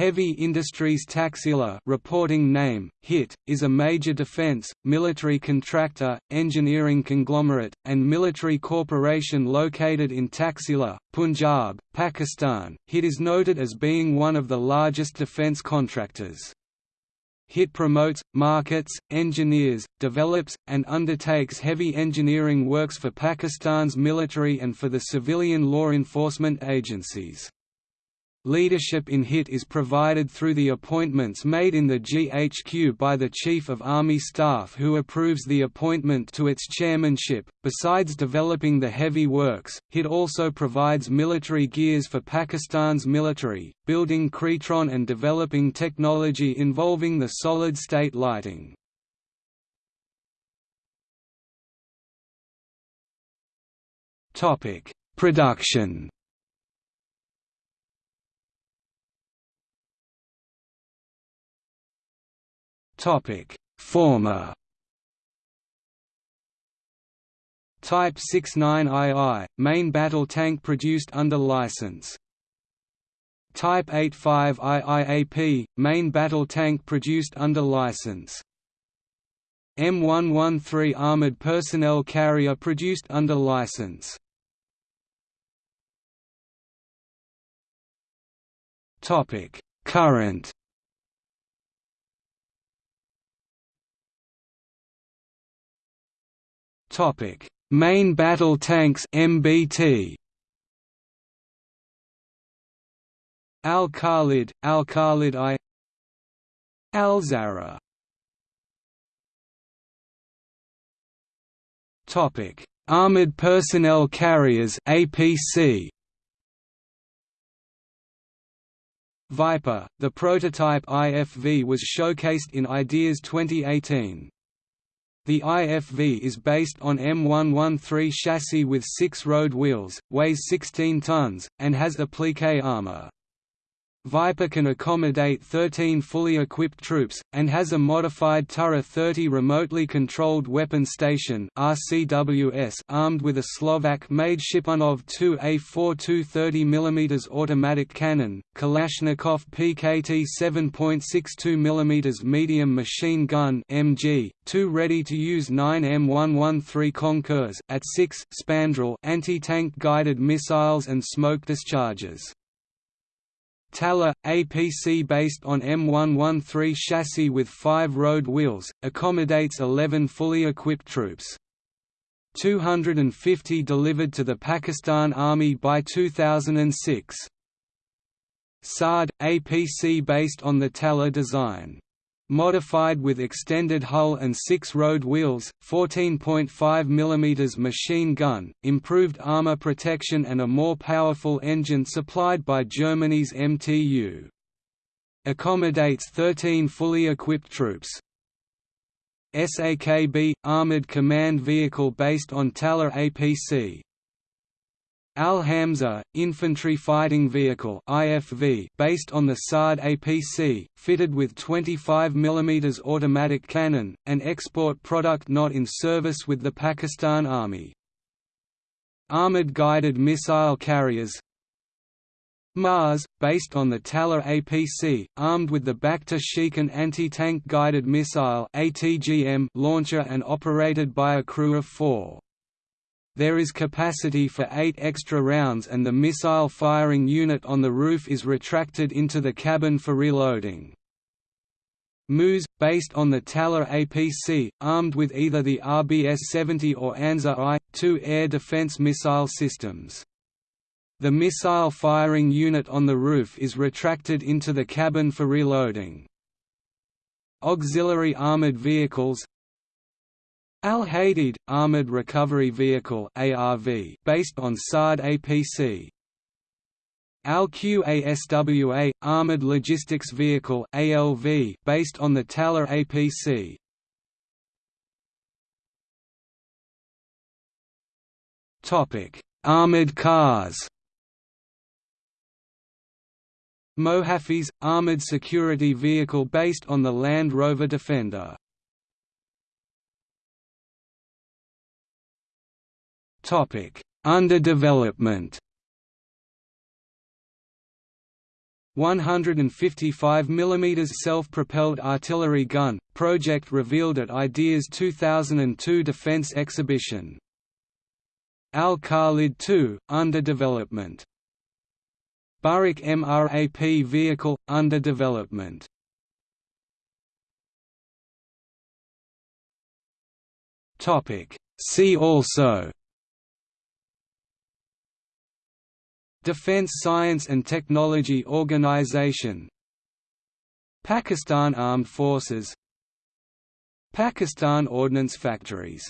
Heavy Industries Taxila reporting name, HIT, is a major defense, military contractor, engineering conglomerate, and military corporation located in Taxila, Punjab, Pakistan. HIT is noted as being one of the largest defense contractors. HIT promotes, markets, engineers, develops, and undertakes heavy engineering works for Pakistan's military and for the civilian law enforcement agencies. Leadership in HIT is provided through the appointments made in the GHQ by the Chief of Army Staff who approves the appointment to its chairmanship. Besides developing the heavy works, HIT also provides military gears for Pakistan's military, building Krytron and developing technology involving the solid-state lighting. Production Topic: Former Type 69II, main battle tank produced under license. Type 85IIAP, main battle tank produced under license. M113 armored personnel carrier produced under license. Topic: Current Topic: Main battle tanks MBT. Al Khalid, Al Khalid I. Al Zarrar. Topic: Armored personnel carriers APC. Viper, the prototype IFV was showcased in Ideas 2018. The IFV is based on M113 chassis with six road wheels, weighs 16 tons, and has applique armor. Viper can accommodate 13 fully equipped troops, and has a modified Turra 30 remotely controlled weapon station RCWS armed with a Slovak-made Shipunov 2A4 230 mm automatic cannon, Kalashnikov PKT 7.62 mm medium machine gun MG, two ready-to-use 9 M113 Konkurs at 6 Spandrel anti-tank guided missiles and smoke discharges. Talar, APC based on M113 chassis with five road wheels, accommodates 11 fully equipped troops. 250 delivered to the Pakistan Army by 2006. Saad, APC based on the Talar design modified with extended hull and six road wheels, 14.5 mm machine gun, improved armor protection and a more powerful engine supplied by Germany's MTU. Accommodates 13 fully equipped troops. SAKB – Armored Command Vehicle based on Talar APC, Al-Hamza, infantry fighting vehicle IFV based on the Saad APC, fitted with 25 mm automatic cannon, an export product not in service with the Pakistan Army. Armored guided missile carriers Maaz, based on the Talar APC, armed with the Bakhtar Shikan anti-tank guided missile launcher and operated by a crew of four. There is capacity for eight extra rounds and the missile firing unit on the roof is retracted into the cabin for reloading. MUS, based on the Talar APC, armed with either the RBS-70 or Anza I, two air defense missile systems. The missile firing unit on the roof is retracted into the cabin for reloading. Auxiliary armored vehicles Al-Hadid, Armored Recovery Vehicle ARV, based on Saad APC. Al-QASWA, Armored Logistics Vehicle ALV, based on the Talar APC. Topic: Armored cars. Mohafiz, armored security vehicle based on the Land Rover Defender. Topic: Under development. 155 mm self-propelled artillery gun, project revealed at IDEA's 2002 Defense Exhibition. Al-Khalid II under development. Buraq MRAP vehicle, under development. Topic. See also Defense Science and Technology Organization. Pakistan Armed Forces. Pakistan Ordnance Factories